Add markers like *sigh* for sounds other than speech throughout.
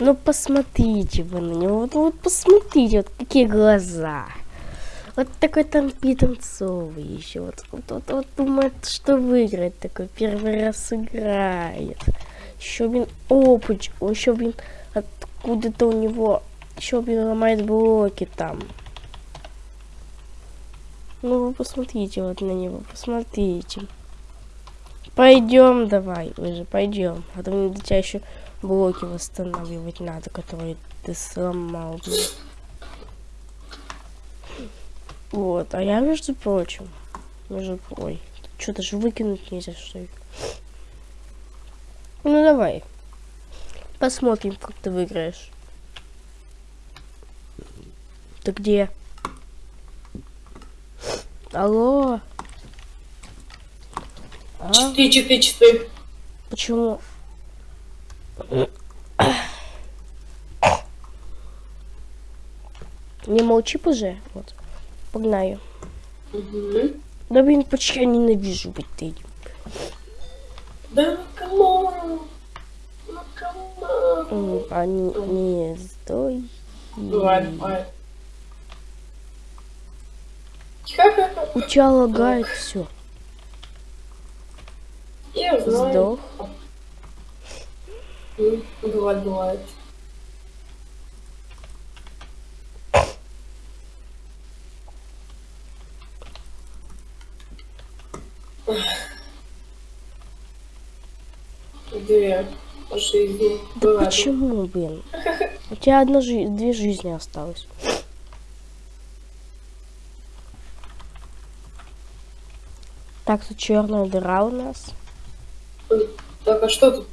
Ну посмотрите вы на него, вот, вот посмотрите, вот какие глаза. Вот такой там питанцовый еще. Вот, вот, вот, вот думает, что выиграет такой. Первый раз играет. Еще, блин, опыт. Он еще, блин, откуда-то у него еще, блин, ломает блоки там. Ну, вы посмотрите вот на него, посмотрите. Пойдем давай уже, пойдем. А то мне до тебя еще блоки восстанавливать надо, которые ты сломал. Блин. Вот, а я, между прочим, между ой, что-то же выкинуть нельзя, что ли. Ну давай, посмотрим, как ты выиграешь. Ты где? Алло? А? Читы, читы, читы. Почему? Не молчи уже, вот. Погнаю. Угу. Да блин, почти я ненавижу быть ты. Да ну камон! Ну камон! А не, не стой. Давай. У тебя лагает все. Я знаю. Сдох. Бывает, бывает. Две жизни. Да почему, блин? У тебя одна жизнь, две жизни осталось. Так, тут черная дыра у нас. Так, а что тут?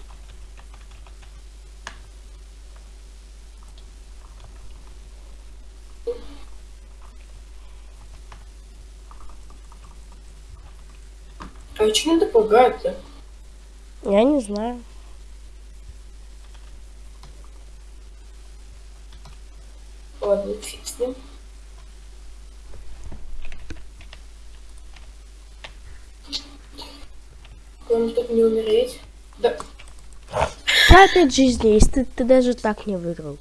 А что надо пугать-то? Я не знаю. Ладно, фиг с ним. Главное, чтобы не умереть. Да. Опять жизни есть, ты, ты даже так не выиграл.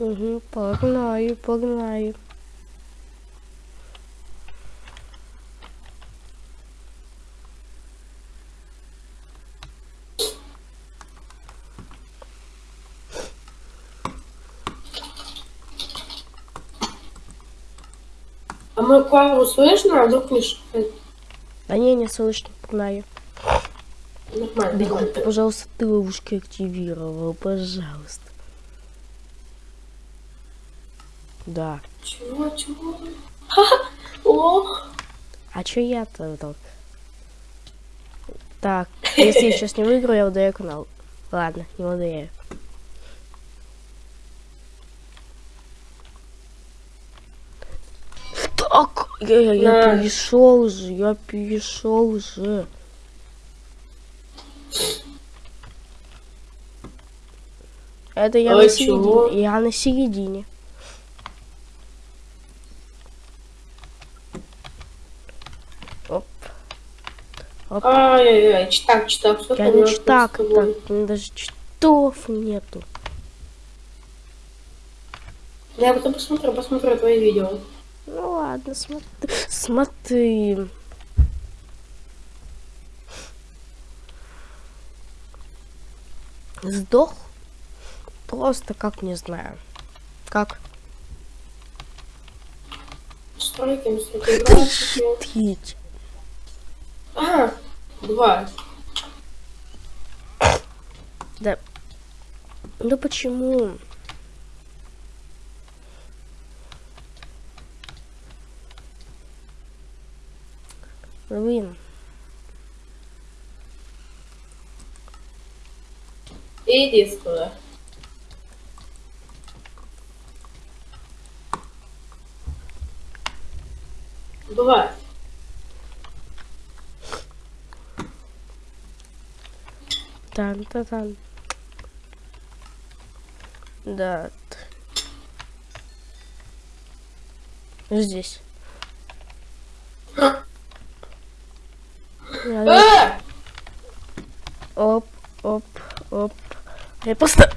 Угу, погнаю, погнаю. А мою Клаву слышно, а вдруг не шипит? Да не, не слышно, погнаю. Нормально, ты, пожалуйста, ты ловушки активировал, пожалуйста. Да. Чего, чего? *laughs* О! А чё я-то так? Так, если я сейчас не выиграю, я удаю канал. Ладно, не удаю. Так, я, я, я перешел же, я перешел же. Это я А на чего? середине. Я на середине. Оп. Ай-яй-яй, читак, читак, Я не читак, меня даже читов нету. Я потом посмотрю, посмотрю твои видео. Ну ладно, смотри. Смотри. Сдох? Просто как не знаю. Как? Стройки, стройки. *laughs* А, два. Да. Ну почему? Блин. Иди сюда. Два. Тан-та-тан. Да. Здесь. А! Оп, оп, оп. Я просто...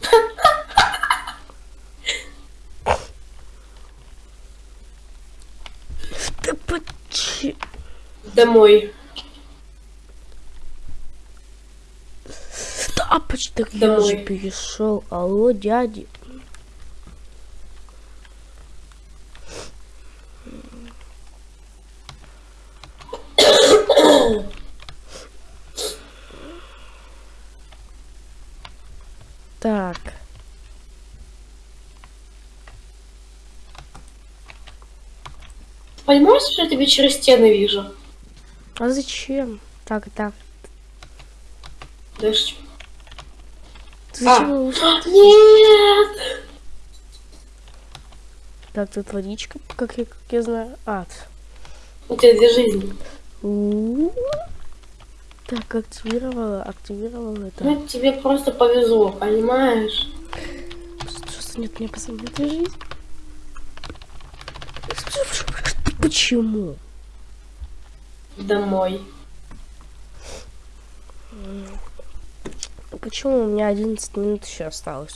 *laughs* Домой. Тапоч, так я Домой. же перешел. Алло, дяди. Так, Понимаешь, что я тебя через стены вижу? а зачем? Так, так. Дождь. Зачем его ушел? Нет! Так, тут водичка, как я, как я знаю. А, т- У тебя две жизни. у. Так, активировала, активировала это. Ну, тебе просто повезло, понимаешь? Просто нет мне пацаны этой жизни. Почему? Домой. Почему у меня 11 минут еще осталось?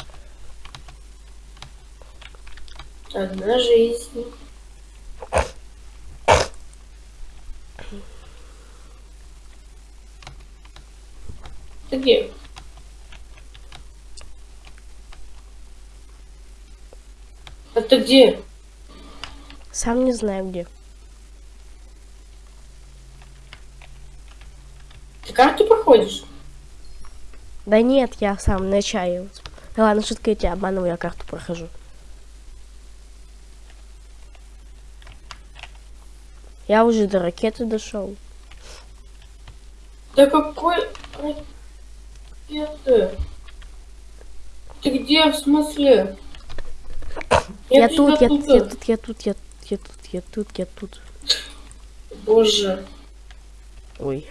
Одна жизнь. Ты где? А ты где? Сам не знаю где. Ты карту проходишь? Да нет, я сам на чае. Да ладно, шутка, я тебя обманываю, я карту прохожу. Я уже до ракеты дошел. Да какой ракеты? Ты где, в смысле? Я, тебя тут, я, тут, я тут, я тут, я, я тут, я тут, я тут. Боже. Ой.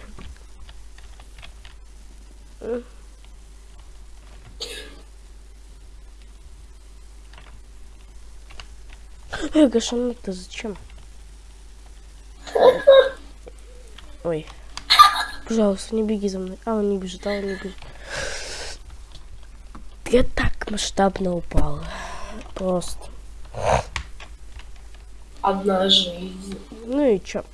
Эй, Гашан, ты зачем? Ой. Пожалуйста, не беги за мной. А, он не бежит, а он не бежит. Я так масштабно упала. Просто. Одна жизнь. Ну и чё?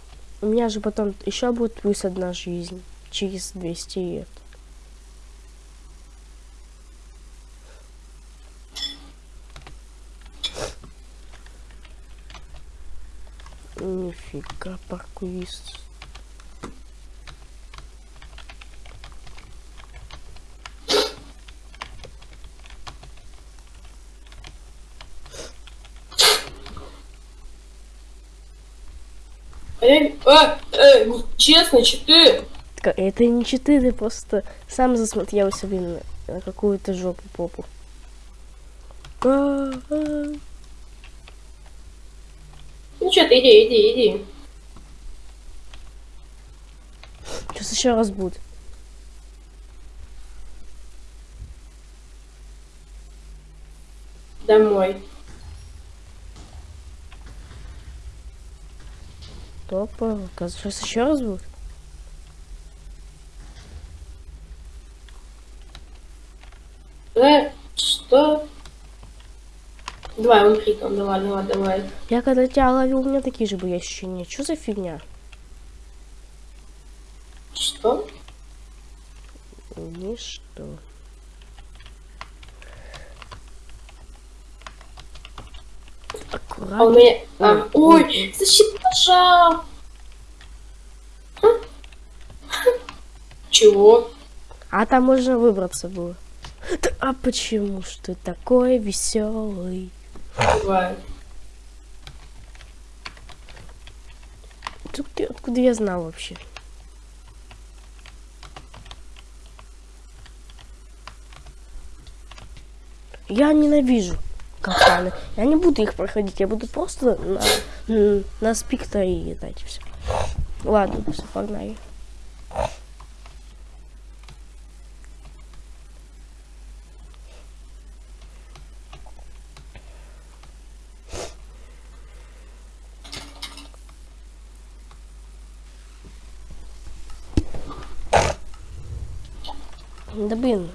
У меня же потом еще будет плюс одна жизнь. Через 200 лет. Паркурист. А. А, э, ну, честно, читы. Так, Это не читы, ты просто сам засмотрел себе на, какую-то жопу попу. А, а. Ну что ты, иди, иди, иди. Еще раз будет. Домой. Топа, сейчас еще раз будет. Э, что? Давай, умри там, давай, давай, давай. Я когда тебя ловил, у меня такие же были ощущения. Что за фигня? Что? Ничто. А у Аккуратно. меня... а, Ой, ой, защита ножа. Чего? А там можно выбраться было. Да, а почему ж ты такой веселый? Ты- откуда я знал вообще? Я ненавижу капканы. Я не буду их проходить, я буду просто на, на и все. Ладно, все, погнали. Да блин,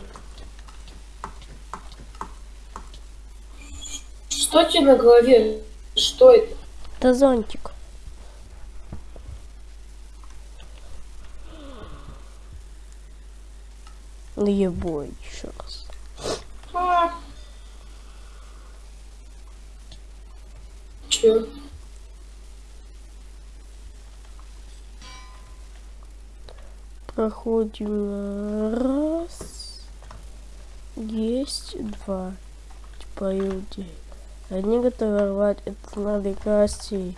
Что тебе на голове? Что это? это зонтик. Да ебой, еще раз. А. Чё? Проходим раз. Есть два. Типа люди. Одни готовы рвать, это надо костей.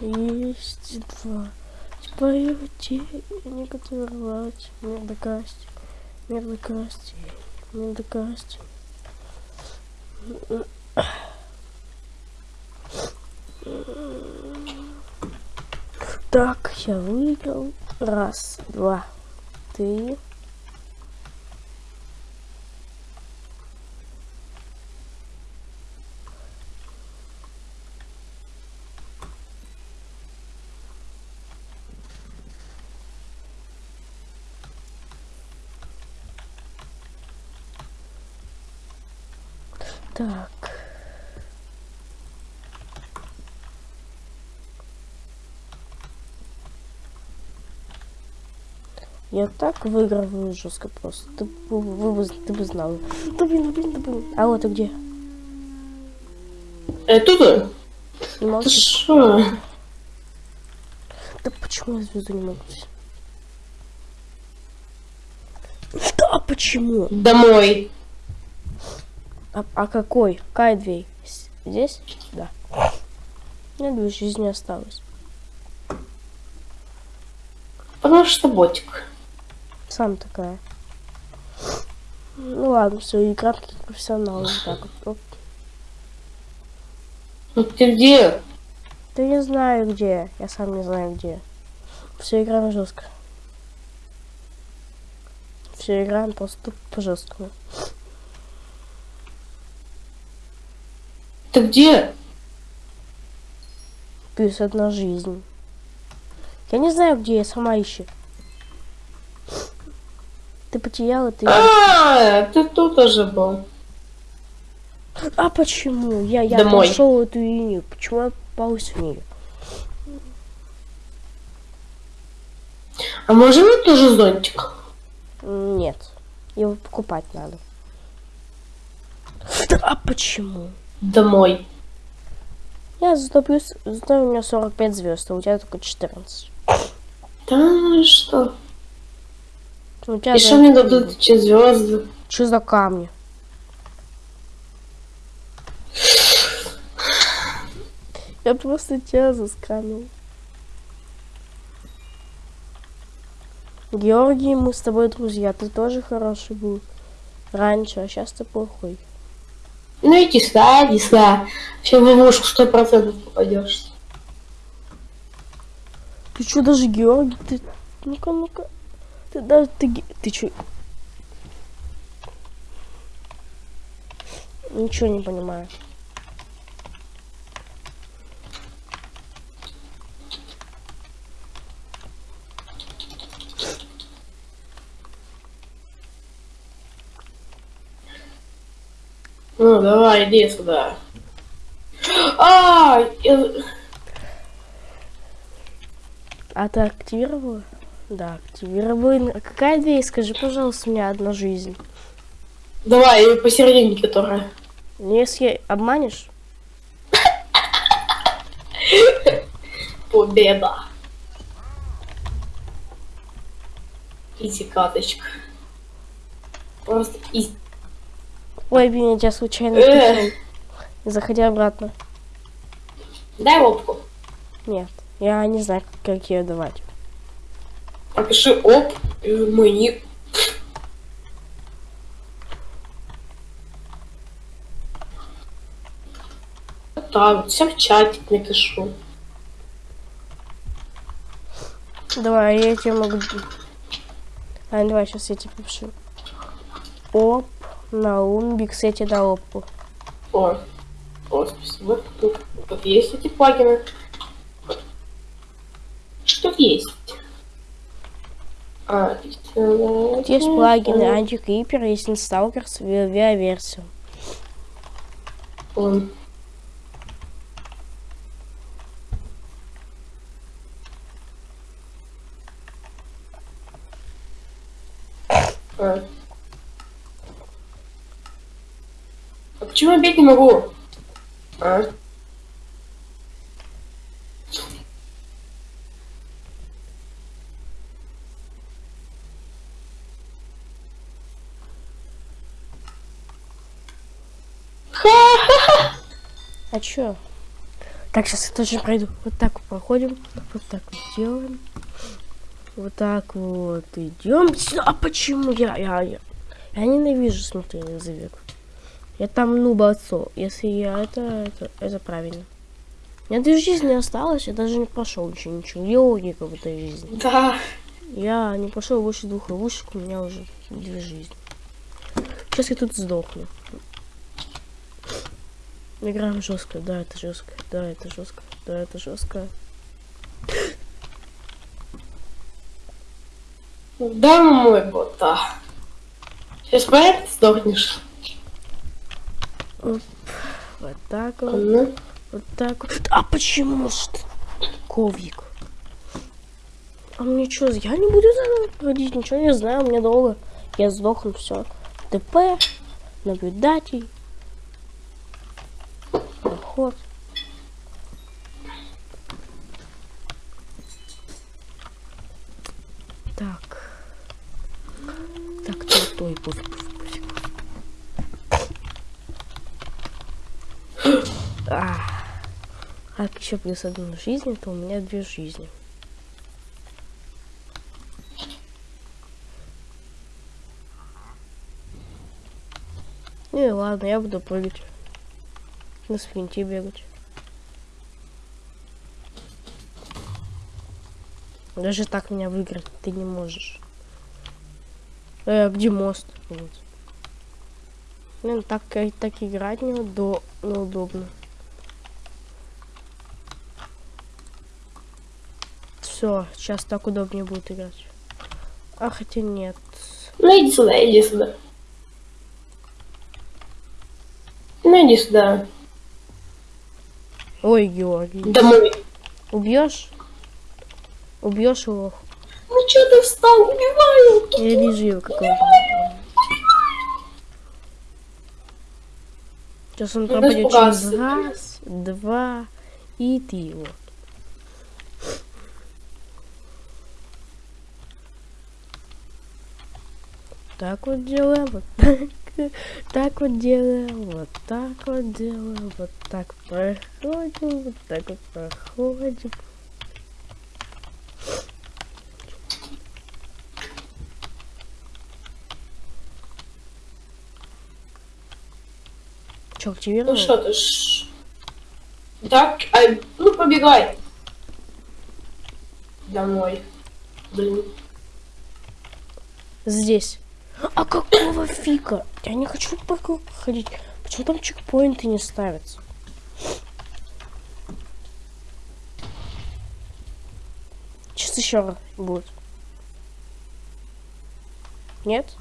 Есть два. Типа люди. Они готовы рвать. Мир до кости. Мир до кости. Мир до кости. Так, я выиграл. Раз, два, три. Так. Я так выигрываю жестко просто. Ты, бы- вы, бы- ты бы знал. Да блин, да блин, да блин. А вот ты где? Э, тут? Ты шо? Да почему я звезду не могу? Да почему? Домой. А, а какой? Кайдвей. Здесь? Да. Меня две жизни осталось. Потому что ботик. Сам такая. Ну ладно, все, игра как профессионал. Вот так вот. Оп. Ну ты где? Да не знаю где. Я сам не знаю где. Все играем жестко. Все играем просто по жесткому. Ты где? Плюс одна жизнь. Я не знаю, где я сама ищу. Ты потеряла, ты... А, ты тут уже был. А почему? Я, я Домой. прошел эту линию. Почему я попалась в нее? А можем мне тоже зонтик? Нет. Его покупать надо. Да, а почему? Домой. Я зато плюс... Зато у меня 45 звезд, а у тебя только 14. Да ну что? У тебя И что мне дадут эти звезды? Что за камни? Я просто тебя заскамил. Георгий, мы с тобой друзья. Ты тоже хороший был раньше, а сейчас ты плохой. Ну сюда, иди сюда. Сейчас в ловушку сто процентов попадешь. Ты что, даже Георгий? Ты... Ну-ка, ну-ка. Ты даже... Ты, ты что? Ничего не понимаю. Ну давай, иди сюда. А, я- А ты активировала? Да, активировала. А какая дверь? Скажи, пожалуйста, у меня одна жизнь. давай посерединке которая. Ну, Если обманешь, Победа. Изи каточка. Просто изи. Ой, блин, я тебя случайно Э. пихнул. Заходи обратно. Дай лобку. Нет, я не знаю, как ее давать. Напиши оп, и мой ник. Так, всем в чатик напишу. Давай, я тебе могу... А, давай, сейчас я тебе напишу. Оп, Наум, Биксети да опу. О, о, спасибо. Тут, тут есть эти плагины. Что есть? А, Тут есть плагины антикрипер, есть инсталкер с версию. Он. А. Бить не могу? А? *laughs* А чё? Так, сейчас я тоже пройду. Вот так проходим. Вот так вот делаем. Вот так вот идем. А почему я, я, я, я ненавижу смотреть завек. Я там ну отцо. Если я это, это, это правильно. У меня две жизни осталось, я даже не прошел еще ничего. Логика в этой жизни? Да. Я не пошел больше двух ловушек, у меня уже две жизни. Сейчас я тут сдохну. Играем жестко, да, это жестко, да, это жестко, да, это жестко. Да, мой бота. Сейчас поэт сдохнешь. Оп, вот так вот, Ну, вот так вот. А почему ты? Ковик. А мне что, я не буду проходить, ничего не знаю, мне долго. Я сдохну, все. ТП, наблюдатель. Проход. Так. Так, то, то и пофиг, пофиг, пофиг. А, а еще плюс одну жизнь, то у меня две жизни. Ну и ладно, я буду прыгать. На спринте бегать. Даже так меня выиграть ты не можешь. Э, где мост? Вот. Блин, так, э, так играть неудо неудобно. Все, сейчас так удобнее будет играть. А хотя нет. ну иди сюда, иди сюда. Ну иди сюда. Ой, Георгий. Домой. Убьешь? Убьешь его? Ну что ты встал? Убиваю. Я вижу его какого-то. Сейчас он Ну, пропадет через раз, два, и ты его. Так вот делаем, вот так, *laughs* так вот делаем, вот так вот делаем, вот так проходим, вот так вот проходим. Че, активировал? Ну что ты ж... Так, а, ну побегай. Домой. Блин. Здесь. А какого фига? Я не хочу по ходить. Почему там чекпоинты не ставятся? Сейчас еще раз будет. Нет?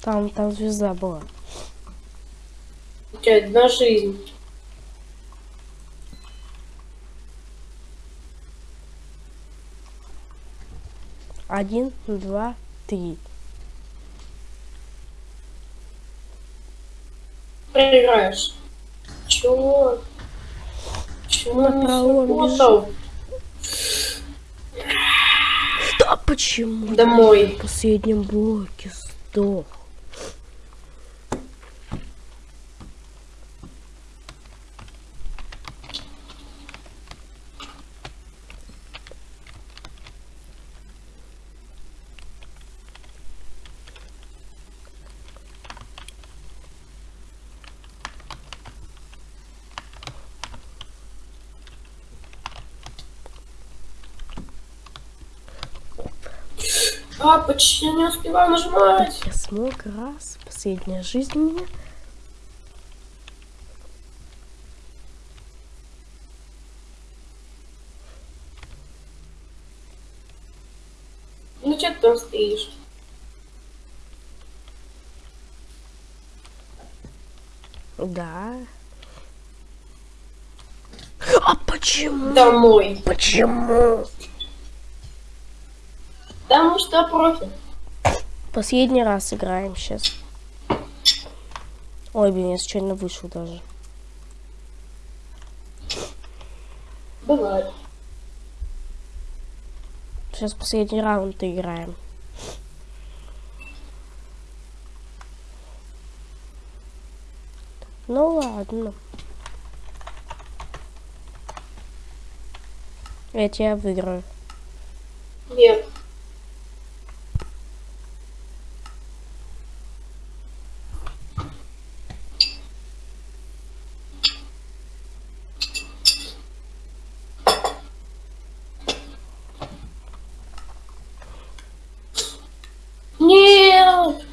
Там, там звезда была. У тебя одна жизнь. Один, два, три. Проиграешь. Чего? Чего не сработал? Да почему? Домой. В последнем блоке сдох. А, почти не успеваю нажимать. Я смог раз. Последняя жизнь у меня. Ну что ты там стоишь? Да. А почему? Домой. Почему? Потому что профи. Последний раз играем сейчас. Ой, блин, я случайно вышел даже. Бывает. Сейчас последний раунд играем. Ну ладно. Я тебя выиграю. Нет. Нет!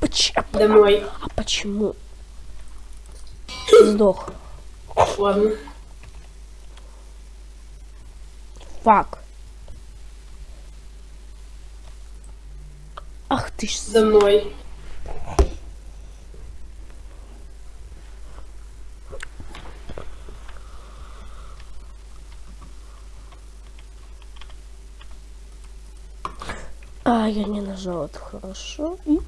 Поч- а, Домой. а почему? Сдох. Ладно. Фак. Ах ты ж... с- Домой. А, я не нажал, это хорошо. И-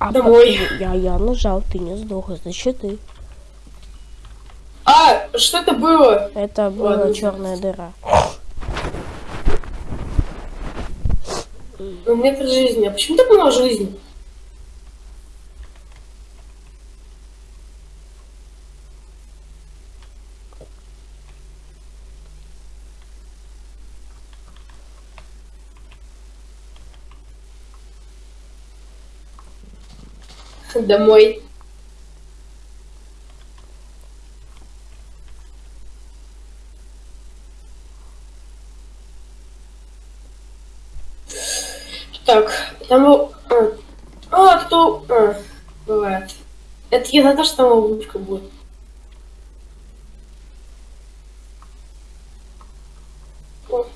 А, Домой. а, я, я нажал, ты не сдох, значит ты. А, что это было? Это была Ладно. черная дыра. Ну, метр жизни. А почему так мало жизни? Домой. Так, был- А, а, кто... А, бывает. Это я за то, что там ловушка будет. О.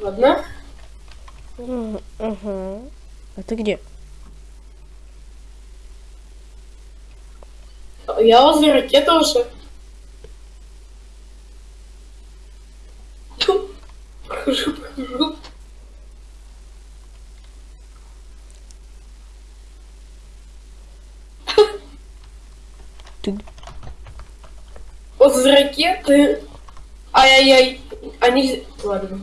Ладно. М, Угу. А ты где? Я возле ракеты уже. Тьфу. Прохожу, прохожу. Ты... Возле ракеты. Ай-яй-яй. Они... Ладно.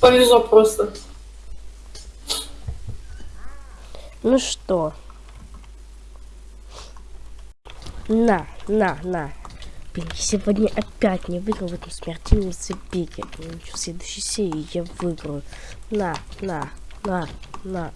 Повезло просто. Ну что? На, на, на. Блин, сегодня опять не выиграл в этом смертельном забеге. В следующей серии я выиграю. На, на, на, на.